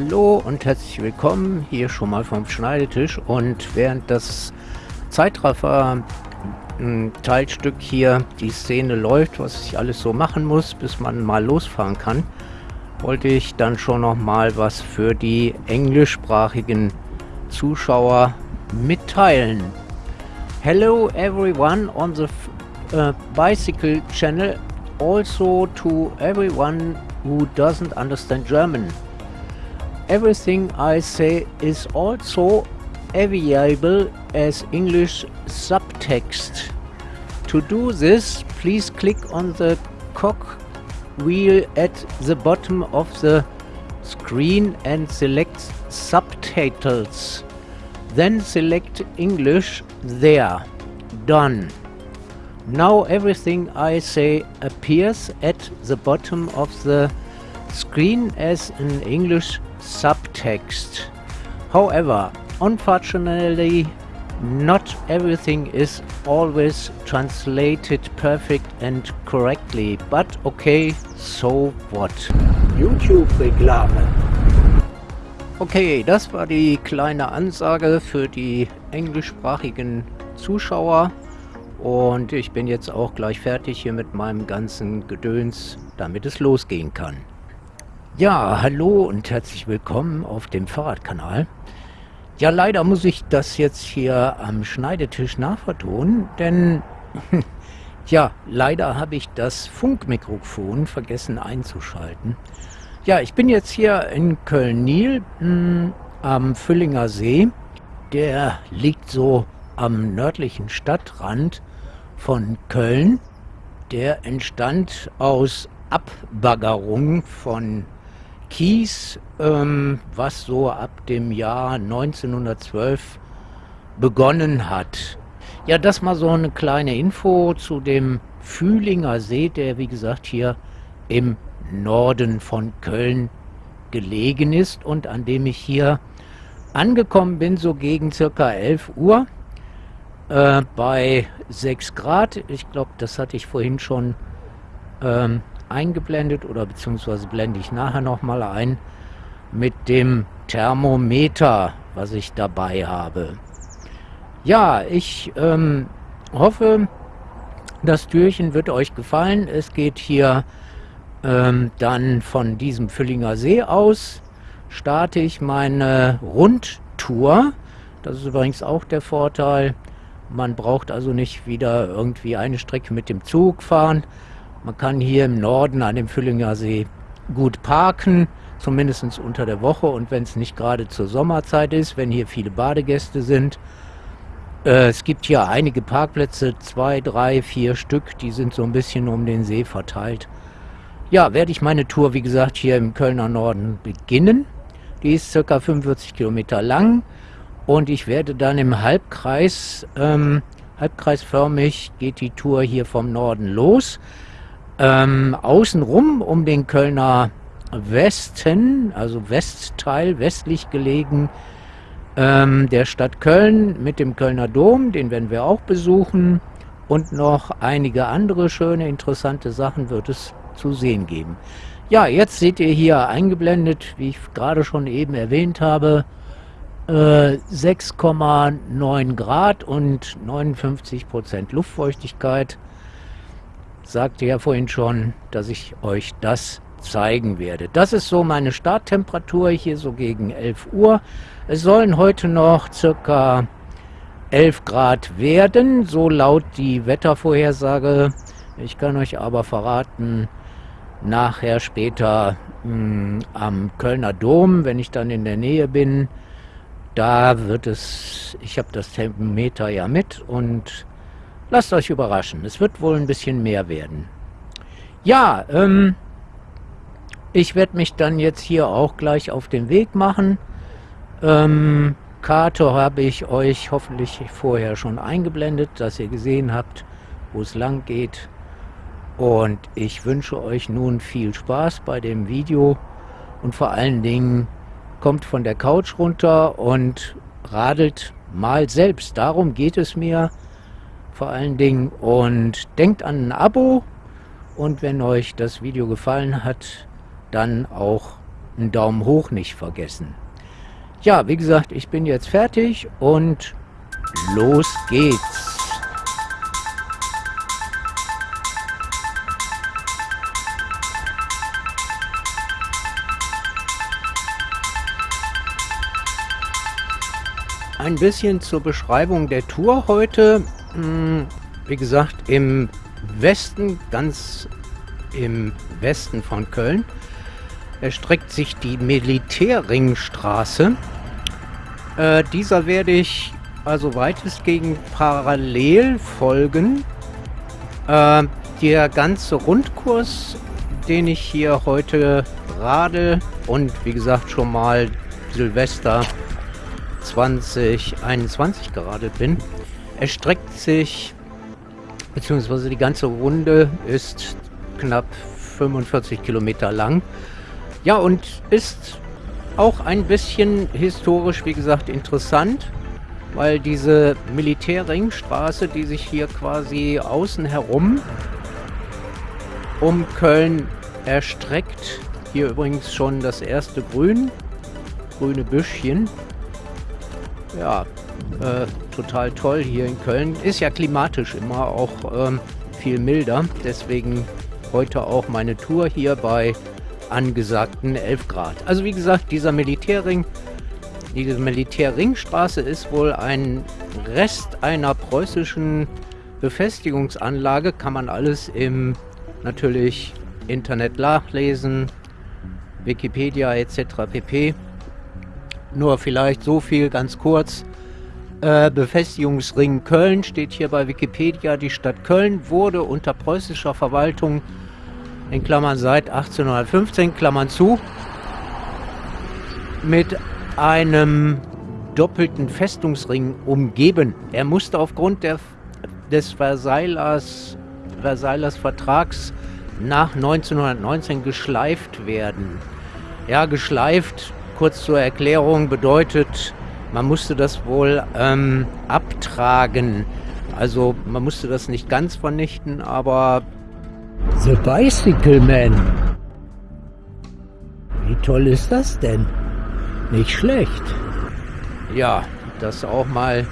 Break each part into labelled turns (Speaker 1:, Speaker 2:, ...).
Speaker 1: Hallo und herzlich willkommen hier schon mal vom Schneidetisch und während das Zeitraffer Teilstück hier die Szene läuft, was ich alles so machen muss, bis man mal losfahren kann, wollte ich dann schon noch mal was für die englischsprachigen Zuschauer mitteilen. Hello everyone on the uh, bicycle channel, also to everyone who doesn't understand German. Everything I say is also available as English subtext. To do this, please click on the cog wheel at the bottom of the screen and select subtitles. Then select English there. Done. Now everything I say appears at the bottom of the screen as an English subtext. However, unfortunately, not everything is always translated perfect and correctly, but okay, so what?
Speaker 2: YouTube-Reklame.
Speaker 1: Okay, das war die kleine Ansage für die englischsprachigen Zuschauer. Und ich bin jetzt auch gleich fertig hier mit meinem ganzen Gedöns, damit es losgehen kann. Ja, hallo und herzlich willkommen auf dem Fahrradkanal. Ja, leider muss ich das jetzt hier am Schneidetisch nachvertonen, denn ja, leider habe ich das Funkmikrofon vergessen einzuschalten. Ja, ich bin jetzt hier in Köln-Niel hm, am Füllinger See. Der liegt so am nördlichen Stadtrand von Köln. Der entstand aus Abbaggerung von Kies, ähm, was so ab dem Jahr 1912 begonnen hat. Ja, das mal so eine kleine Info zu dem Fühlinger See, der wie gesagt hier im Norden von Köln gelegen ist und an dem ich hier angekommen bin, so gegen circa 11 Uhr äh, bei 6 Grad. Ich glaube, das hatte ich vorhin schon ähm, eingeblendet oder beziehungsweise blende ich nachher nochmal ein mit dem Thermometer, was ich dabei habe. Ja, ich ähm, hoffe, das Türchen wird euch gefallen. Es geht hier ähm, dann von diesem Füllinger See aus, starte ich meine Rundtour. Das ist übrigens auch der Vorteil. Man braucht also nicht wieder irgendwie eine Strecke mit dem Zug fahren, man kann hier im Norden an dem Füllinger See gut parken, zumindest unter der Woche und wenn es nicht gerade zur Sommerzeit ist, wenn hier viele Badegäste sind. Äh, es gibt hier einige Parkplätze, zwei, drei, vier Stück, die sind so ein bisschen um den See verteilt. Ja, werde ich meine Tour, wie gesagt, hier im Kölner Norden beginnen. Die ist circa 45 Kilometer lang und ich werde dann im Halbkreis, ähm, halbkreisförmig geht die Tour hier vom Norden los. Ähm, außenrum um den Kölner Westen, also Westteil, westlich gelegen, ähm, der Stadt Köln mit dem Kölner Dom, den werden wir auch besuchen. Und noch einige andere schöne, interessante Sachen wird es zu sehen geben. Ja, jetzt seht ihr hier eingeblendet, wie ich gerade schon eben erwähnt habe, äh, 6,9 Grad und 59 Prozent Luftfeuchtigkeit sagte ja vorhin schon, dass ich euch das zeigen werde. Das ist so meine Starttemperatur hier so gegen 11 Uhr. Es sollen heute noch circa 11 Grad werden, so laut die Wettervorhersage. Ich kann euch aber verraten, nachher später mh, hm, am Kölner Dom, wenn ich dann in der Nähe bin, da wird es, ich habe das Thermometer ja mit und Lasst euch überraschen. Es wird wohl ein bisschen mehr werden. Ja, ähm, ich werde mich dann jetzt hier auch gleich auf den Weg machen. Ähm, Karte habe ich euch hoffentlich vorher schon eingeblendet, dass ihr gesehen habt, wo es lang geht. Und ich wünsche euch nun viel Spaß bei dem Video und vor allen Dingen kommt von der Couch runter und radelt mal selbst. Darum geht es mir vor allen Dingen. Und denkt an ein Abo. Und wenn euch das Video gefallen hat, dann auch einen Daumen hoch nicht vergessen. Ja, wie gesagt, ich bin jetzt fertig und los geht's. Ein bisschen zur Beschreibung der Tour heute. Hm, wie gesagt, im Westen, ganz im Westen von Köln, erstreckt sich die Militärringstraße. Äh, dieser werde ich also weitestgehend parallel folgen. Äh, der ganze Rundkurs, den ich hier heute radel und wie gesagt schon mal Silvester 2021 gerade bin, erstreckt sich, beziehungsweise die ganze Runde ist knapp 45 Kilometer lang. Ja, und ist auch ein bisschen historisch, wie gesagt, interessant, weil diese Militärringstraße, die sich hier quasi außen herum um Köln erstreckt, hier übrigens schon das erste Grün, grüne Büschchen. Ja, äh, total toll hier in Köln. Ist ja klimatisch immer auch ähm, viel milder, deswegen heute auch meine Tour hier bei angesagten 11 Grad. Also wie gesagt, dieser Militärring, diese Militärringstraße ist wohl ein Rest einer preußischen Befestigungsanlage. Kann man alles im natürlich Internet nachlesen, Wikipedia etc. pp. Nur vielleicht so viel ganz kurz. Äh, Befestigungsring Köln steht hier bei Wikipedia. Die Stadt Köln wurde unter preußischer Verwaltung in Klammern seit 1815, Klammern zu, mit einem doppelten Festungsring umgeben. Er musste aufgrund der, des Versaillers, Versaillers Vertrags nach 1919 geschleift werden. Ja, geschleift, kurz zur Erklärung, bedeutet, man musste das wohl ähm, abtragen. Also man musste das nicht ganz vernichten, aber
Speaker 2: The Bicycle Man. Wie toll ist das denn? Nicht schlecht.
Speaker 1: Ja, das auch mal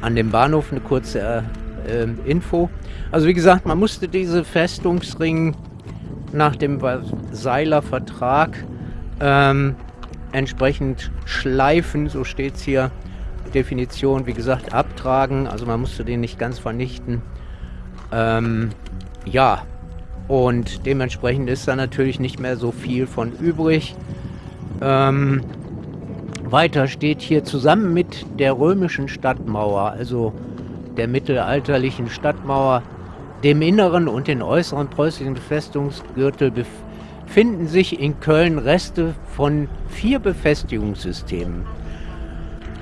Speaker 1: an dem Bahnhof eine kurze äh, Info. Also wie gesagt, man musste diese Festungsring nach dem Seiler Vertrag ähm, entsprechend schleifen, so steht es hier. Definition, wie gesagt, abtragen. Also man musste den nicht ganz vernichten. Ähm, ja, und dementsprechend ist da natürlich nicht mehr so viel von übrig. Ähm, weiter steht hier zusammen mit der römischen Stadtmauer, also der mittelalterlichen Stadtmauer, dem inneren und den äußeren preußischen Befestigungsgürtel befinden sich in Köln Reste von vier Befestigungssystemen.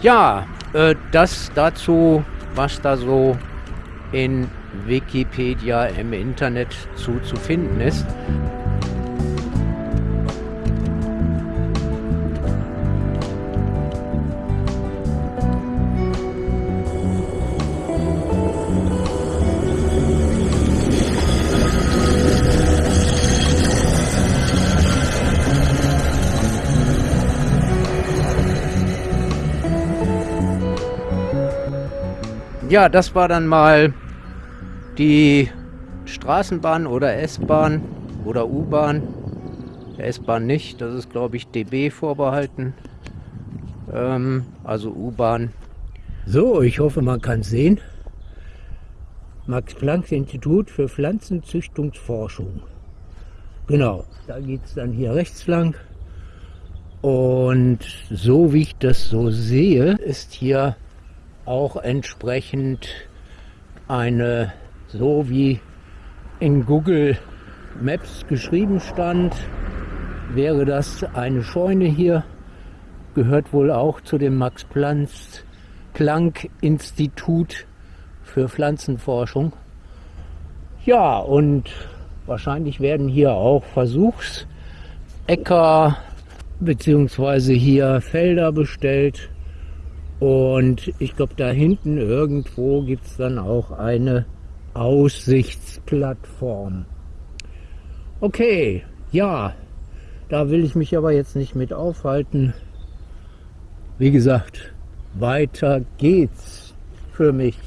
Speaker 1: Ja, äh, das dazu, was da so in Wikipedia im Internet zu, zu finden ist. Ja, das war dann mal die Straßenbahn oder S-Bahn oder U-Bahn. S-Bahn nicht, das ist glaube ich DB vorbehalten. Ähm, also U-Bahn.
Speaker 2: So, ich hoffe, man kann sehen. Max-Planck-Institut für Pflanzenzüchtungsforschung. Genau, da geht es dann hier rechts lang. Und so wie ich das so sehe, ist hier auch entsprechend eine so wie in Google Maps geschrieben stand, wäre das eine Scheune hier. Gehört wohl auch zu dem Max Planck Institut für Pflanzenforschung. Ja, und wahrscheinlich werden hier auch Versuchsäcker bzw. hier Felder bestellt. Und ich glaube, da hinten irgendwo gibt es dann auch eine Aussichtsplattform. Okay, ja, Da will ich mich aber jetzt nicht mit aufhalten. Wie gesagt, weiter geht's für mich.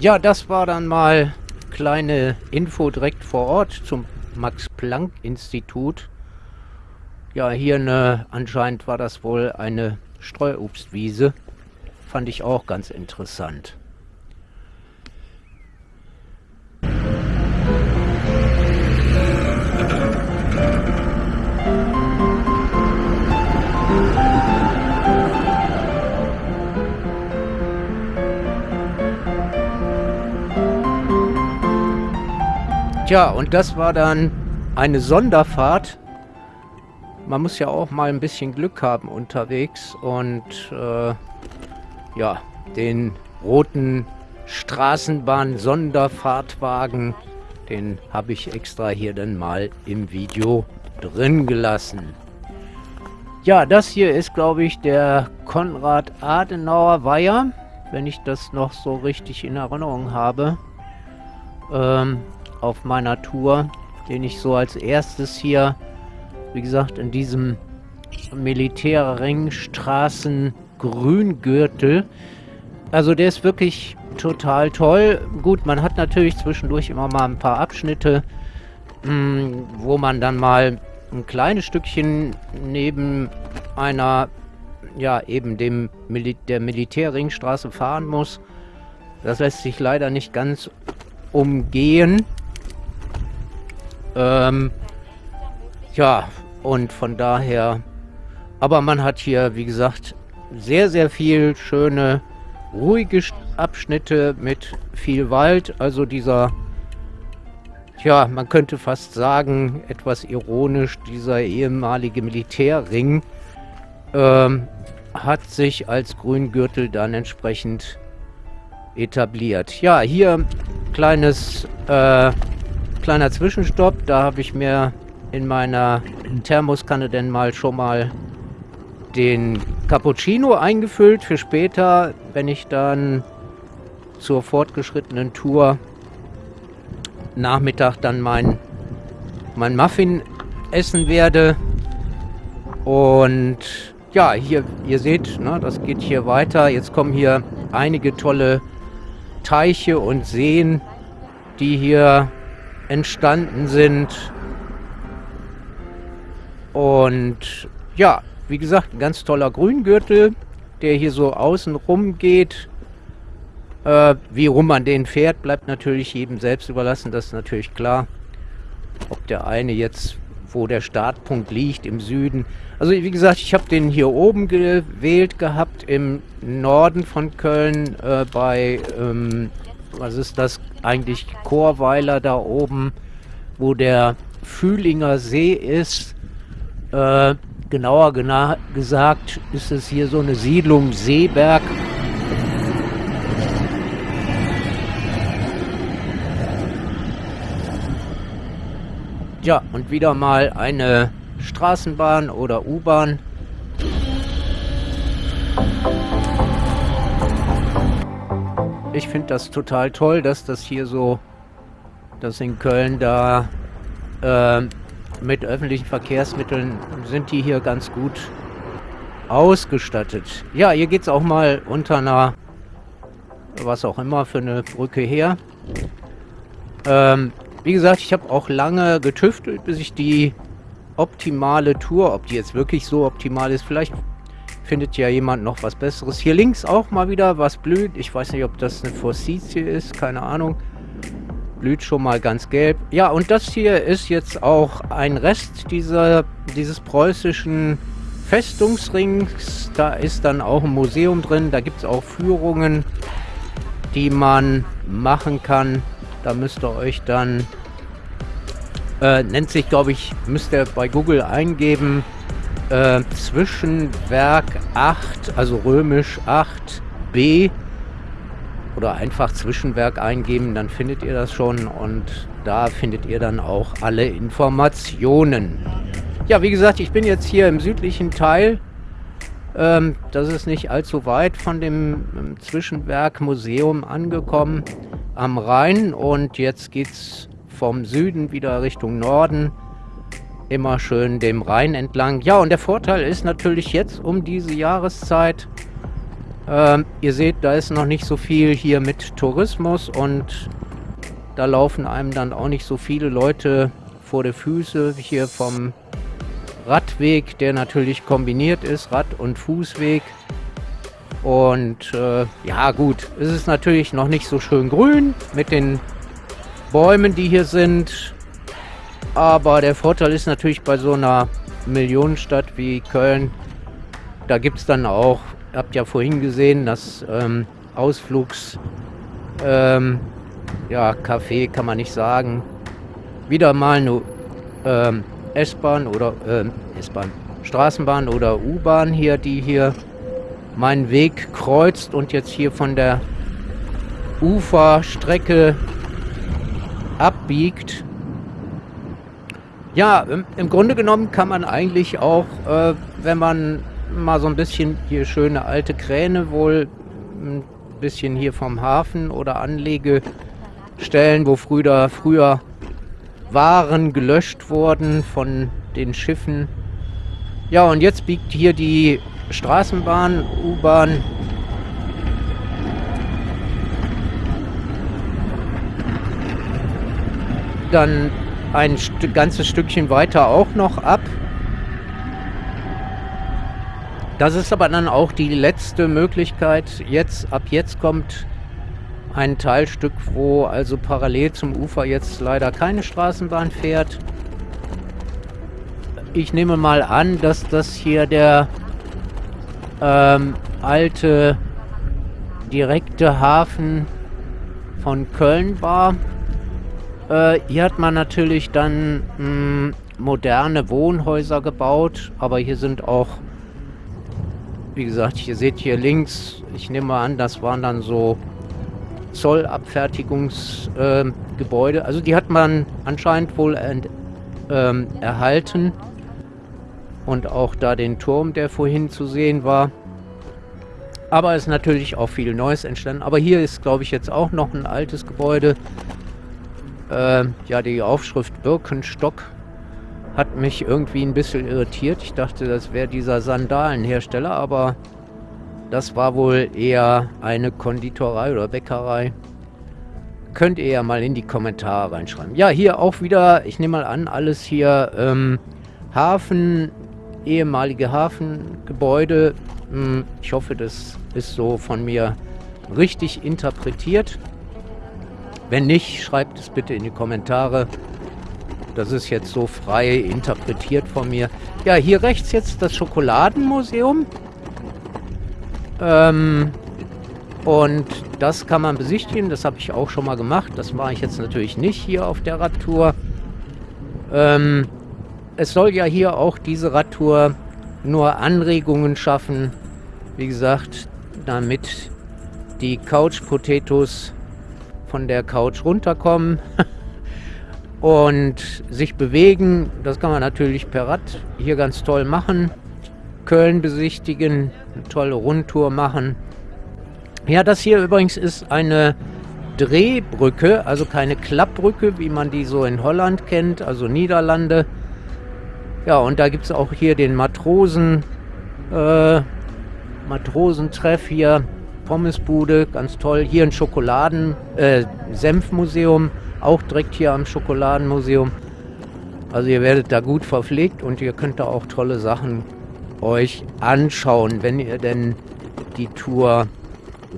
Speaker 1: Ja, das war dann mal kleine Info direkt vor Ort zum Max-Planck-Institut. Ja, hier eine, anscheinend war das wohl eine Streuobstwiese. Fand ich auch ganz interessant. Tja, und das war dann eine Sonderfahrt. Man muss ja auch mal ein bisschen Glück haben unterwegs und äh, ja, den roten Straßenbahn-Sonderfahrtwagen, den habe ich extra hier dann mal im Video drin gelassen. Ja, das hier ist, glaube ich, der Konrad-Adenauer-Weiher, wenn ich das noch so richtig in Erinnerung habe. Ähm, auf meiner Tour, den ich so als erstes hier, wie gesagt, in diesem Militärringstraßen Grüngürtel. Also der ist wirklich total toll. Gut, man hat natürlich zwischendurch immer mal ein paar Abschnitte, mh, hm, wo man dann mal ein kleines Stückchen neben einer, ja, eben dem Mil der Militärringstraße fahren muss. Das lässt sich leider nicht ganz umgehen. Ähm, ja, und von daher... Aber man hat hier, wie gesagt, sehr, sehr viel schöne, ruhige Abschnitte mit viel Wald. Also dieser, ja, man könnte fast sagen, etwas ironisch, dieser ehemalige Militärring ähm, hat sich als Grüngürtel dann entsprechend etabliert. Ja, hier kleines äh, kleiner Zwischenstopp. Da habe ich mir in meiner Thermoskanne denn mal schon mal den Cappuccino eingefüllt für später, wenn ich dann zur fortgeschrittenen Tour Nachmittag dann mein, mein Muffin essen werde. Und ja, hier, ihr seht, ne, das geht hier weiter. Jetzt kommen hier einige tolle Teiche und Seen, die hier entstanden sind. Und ja, wie gesagt, ein ganz toller Grüngürtel, der hier so außen rum geht. Äh, wie rum man den fährt, bleibt natürlich jedem selbst überlassen, das ist natürlich klar. Ob der eine jetzt, wo der Startpunkt liegt, im Süden. Also wie gesagt, ich habe den hier oben gewählt gehabt, im Norden von Köln, äh, bei ähm, was ist das eigentlich, Chorweiler da oben, wo der Fühlinger See ist. Äh, genauer gena gesagt ist es hier so eine Siedlung Seeberg. Ja, und wieder mal eine Straßenbahn oder U-Bahn. Ich finde das total toll, dass das hier so, dass in Köln da äh, mit öffentlichen Verkehrsmitteln sind die hier ganz gut ausgestattet. Ja, hier geht es auch mal unter einer, was auch immer, für eine Brücke her. Ähm, wie gesagt, ich habe auch lange getüftelt, bis ich die optimale Tour, ob die jetzt wirklich so optimal ist, vielleicht findet ja jemand noch was Besseres. Hier links auch mal wieder was blüht. Ich weiß nicht, ob das eine Forsythie ist, keine Ahnung. Blüht schon mal ganz gelb. Ja, und das hier ist jetzt auch ein Rest dieser, dieses preußischen Festungsrings. Da ist dann auch ein Museum drin. Da gibt es auch Führungen, die man machen kann. Da müsst ihr euch dann... Äh, nennt sich, glaube ich, müsst ihr bei Google eingeben, äh, Zwischenwerk 8, also römisch 8b oder einfach Zwischenwerk eingeben, dann findet ihr das schon und da findet ihr dann auch alle Informationen. Ja, wie gesagt, ich bin jetzt hier im südlichen Teil. Ähm, das ist nicht allzu weit von dem ähm, Zwischenwerk Museum angekommen. am Rhein und jetzt geht es vom Süden wieder Richtung Norden. Immer schön dem Rhein entlang. Ja, und der Vorteil ist natürlich jetzt um diese Jahreszeit, ähm, ihr seht, da ist noch nicht so viel hier mit Tourismus und da laufen einem dann auch nicht so viele Leute vor die Füße hier vom Radweg, der natürlich kombiniert ist, Rad- und Fußweg. Und äh, ja gut, es ist natürlich noch nicht so schön grün mit den Bäumen, die hier sind. Aber der Vorteil ist natürlich bei so einer Millionenstadt wie Köln, da gibt es dann auch, ihr habt ja vorhin gesehen, das ähm, Ausflugs, ähm, ja, Café kann man nicht sagen, wieder mal eine ähm, S-Bahn oder äh, S-Bahn, Straßenbahn oder U-Bahn hier, die hier meinen Weg kreuzt und jetzt hier von der Uferstrecke abbiegt. Ja, im, im, Grunde genommen kann man eigentlich auch, äh, wenn man mal so ein bisschen hier schöne alte Kräne wohl ein bisschen hier vom Hafen oder Anlegestellen, wo früher, früher waren gelöscht worden von den Schiffen. Ja, und jetzt biegt hier die Straßenbahn, U-Bahn. Dann ein St ganzes Stückchen weiter auch noch ab. Das ist aber dann auch die letzte Möglichkeit. Jetzt, ab jetzt kommt ein Teilstück, wo also parallel zum Ufer jetzt leider keine Straßenbahn fährt. Ich nehme mal an, dass das hier der ähm, alte direkte Hafen von Köln war. Äh, hier hat man natürlich dann mh, hm, moderne Wohnhäuser gebaut, aber hier sind auch, wie gesagt, ihr seht hier links, ich nehme mal an, das waren dann so Zollabfertigungsgebäude. Äh, also die hat man anscheinend wohl ent, ähm, erhalten. Und auch da den Turm, der vorhin zu sehen war. Aber es ist natürlich auch viel Neues entstanden. Aber hier ist, glaube ich, jetzt auch noch ein altes Gebäude. Äh, ja, die Aufschrift Birkenstock hat mich irgendwie ein bisschen irritiert. Ich dachte, das wäre dieser Sandalenhersteller, aber das war wohl eher eine Konditorei oder Bäckerei. Könnt ihr ja mal in die Kommentare reinschreiben. Ja, hier auch wieder, ich nehme mal an, alles hier ähm, Hafen, ehemalige Hafengebäude. Hm, ich hoffe, das ist so von mir richtig interpretiert. Wenn nicht, schreibt es bitte in die Kommentare. Das ist jetzt so frei interpretiert von mir. Ja, hier rechts jetzt das Schokoladenmuseum. Ähm, und das kann man besichtigen. Das habe ich auch schon mal gemacht. Das mache ich jetzt natürlich nicht hier auf der Radtour. Ähm, es soll ja hier auch diese Radtour nur Anregungen schaffen. Wie gesagt, damit die Couch Potatoes von der Couch runterkommen und sich bewegen. Das kann man natürlich per Rad hier ganz toll machen. Köln besichtigen, eine tolle Rundtour machen. Ja, das hier übrigens ist eine Drehbrücke, also keine Klappbrücke, wie man die so in Holland kennt, also Niederlande. Ja, und da gibt es auch hier den Matrosen, äh, Matrosentreff hier, Pommesbude, ganz toll. Hier ein Schokoladen, äh, Senfmuseum, auch direkt hier am Schokoladenmuseum. Also ihr werdet da gut verpflegt und ihr könnt da auch tolle Sachen euch anschauen, wenn ihr denn die Tour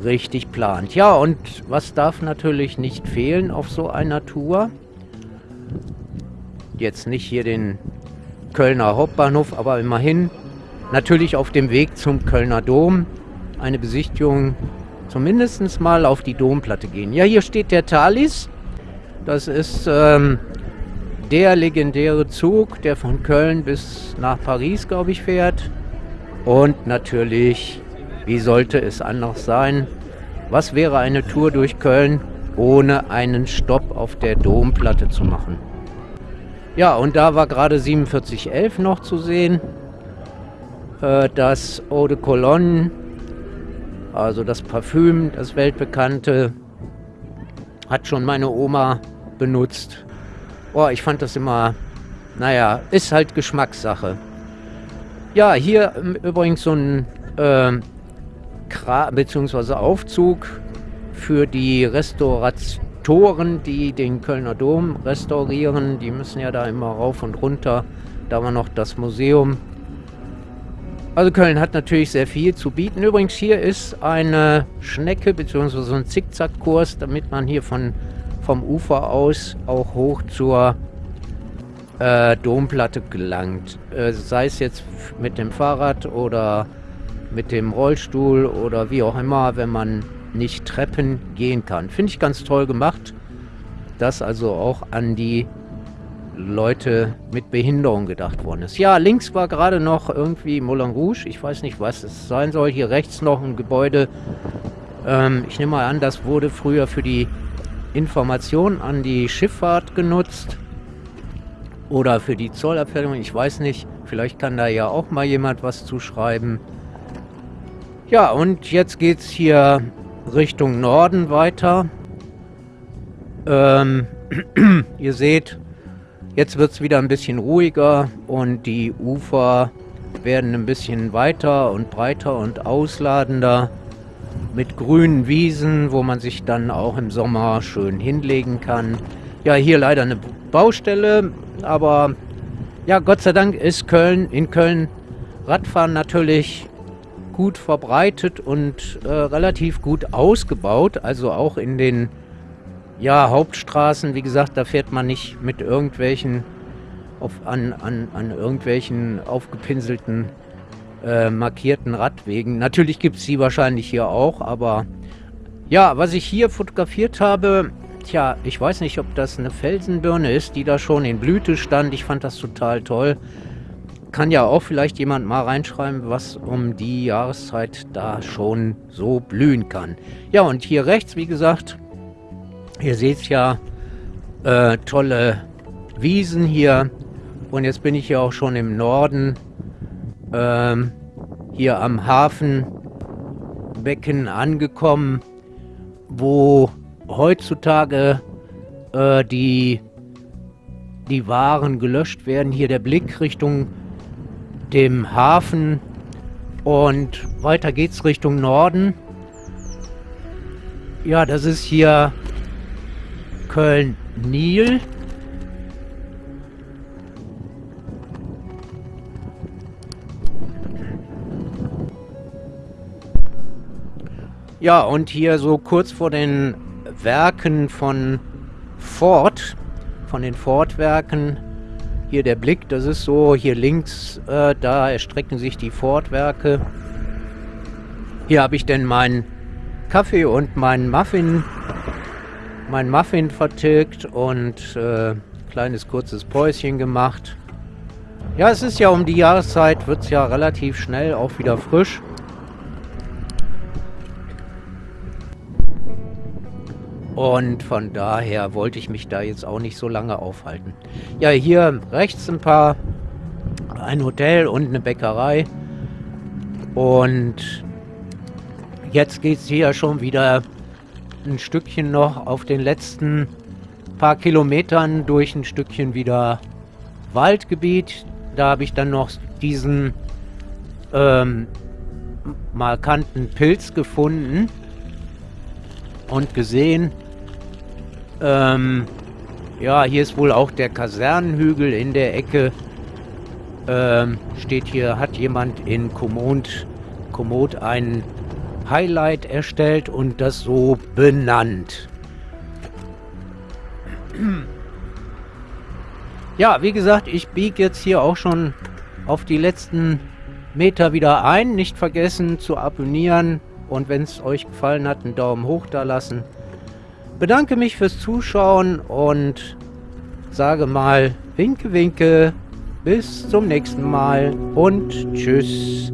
Speaker 1: richtig plant. Ja, und was darf natürlich nicht fehlen auf so einer Tour? Jetzt nicht hier den Kölner Hauptbahnhof, aber immerhin natürlich auf dem Weg zum Kölner Dom eine Besichtigung zumindest mal auf die Domplatte gehen. Ja, hier steht der Thalys. Das ist ähm, der legendäre Zug, der von Köln bis nach Paris, glaube ich, fährt. Und natürlich, wie sollte es anders sein? Was wäre eine Tour durch Köln ohne einen Stopp auf der Domplatte zu machen? Ja, und da war gerade 4711 noch zu sehen. Äh, das Eau de Cologne, also das Parfüm, das weltbekannte. Hat schon meine Oma benutzt. Oh, ich fand das immer, naja, ist halt Geschmackssache. Ja, hier übrigens so ein äh, bzw. Aufzug für die Restauratoren, die den Kölner Dom restaurieren. Die müssen ja da immer rauf und runter. Da war noch das Museum. Also Köln hat natürlich sehr viel zu bieten. Übrigens hier ist eine Schnecke bzw. so ein Zickzackkurs, damit man hier von, vom Ufer aus auch hoch zur äh, Domplatte gelangt. Äh, sei es jetzt mit dem Fahrrad oder mit dem Rollstuhl oder wie auch immer, wenn man nicht Treppen gehen kann. Finde ich ganz toll gemacht, dass also auch an die Leute mit Behinderung gedacht worden ist. Ja, links war gerade noch irgendwie Moulin Rouge. Ich weiß nicht, was es sein soll. Hier rechts noch ein Gebäude. Ähm, ich nehme mal an, das wurde früher für die Information an die Schifffahrt genutzt. Oder für die Zollabfertigung. Ich weiß nicht. Vielleicht kann da ja auch mal jemand was zuschreiben. Ja, und jetzt geht es hier Richtung Norden weiter. Ähm, ihr seht, Jetzt wird es wieder ein bisschen ruhiger und die Ufer werden ein bisschen weiter und breiter und ausladender mit grünen Wiesen, wo man sich dann auch im Sommer schön hinlegen kann. Ja, hier leider eine Baustelle, aber ja, Gott sei Dank ist Köln in Köln Radfahren natürlich gut verbreitet und äh, relativ gut ausgebaut, also auch in den ja, Hauptstraßen, wie gesagt, da fährt man nicht mit irgendwelchen auf, an, an, an irgendwelchen aufgepinselten äh, markierten Radwegen. Natürlich gibt es sie wahrscheinlich hier auch, aber ja, was ich hier fotografiert habe, tja, ich weiß nicht, ob das eine Felsenbirne ist, die da schon in Blüte stand. Ich fand das total toll. Kann ja auch vielleicht jemand mal reinschreiben, was um die Jahreszeit da schon so blühen kann. Ja, und hier rechts, wie gesagt, Ihr seht ja äh, tolle Wiesen hier. Und jetzt bin ich ja auch schon im Norden. Ähm, hier am Hafenbecken angekommen, wo heutzutage äh, die, die Waren gelöscht werden. Hier der Blick Richtung dem Hafen und weiter geht's Richtung Norden. Ja, das ist hier Köln-Nil. Ja, und hier so kurz vor den Werken von Ford, von den Ford-Werken, hier der Blick, das ist so, hier links, äh, da erstrecken sich die Ford-Werke. Hier habe ich denn meinen Kaffee und meinen Muffin mein Muffin vertilgt und äh, kleines kurzes Päuschen gemacht. Ja, es ist ja um die Jahreszeit, wird es ja relativ schnell auch wieder frisch. Und von daher wollte ich mich da jetzt auch nicht so lange aufhalten. Ja, hier rechts ein paar, ein Hotel und eine Bäckerei. Und jetzt geht es hier schon wieder ein Stückchen noch auf den letzten paar Kilometern durch ein Stückchen wieder Waldgebiet. Da habe ich dann noch diesen ähm, markanten Pilz gefunden und gesehen. Ähm, ja, hier ist wohl auch der Kasernenhügel in der Ecke. Ähm, steht hier, hat jemand in Komoot, Komoot einen Highlight erstellt und das so benannt. Ja, wie gesagt, ich biege jetzt hier auch schon auf die letzten Meter wieder ein. Nicht vergessen zu abonnieren und wenn es euch gefallen hat, einen Daumen hoch da lassen. Bedanke mich fürs Zuschauen und sage mal Winke, Winke. Bis zum nächsten Mal und Tschüss.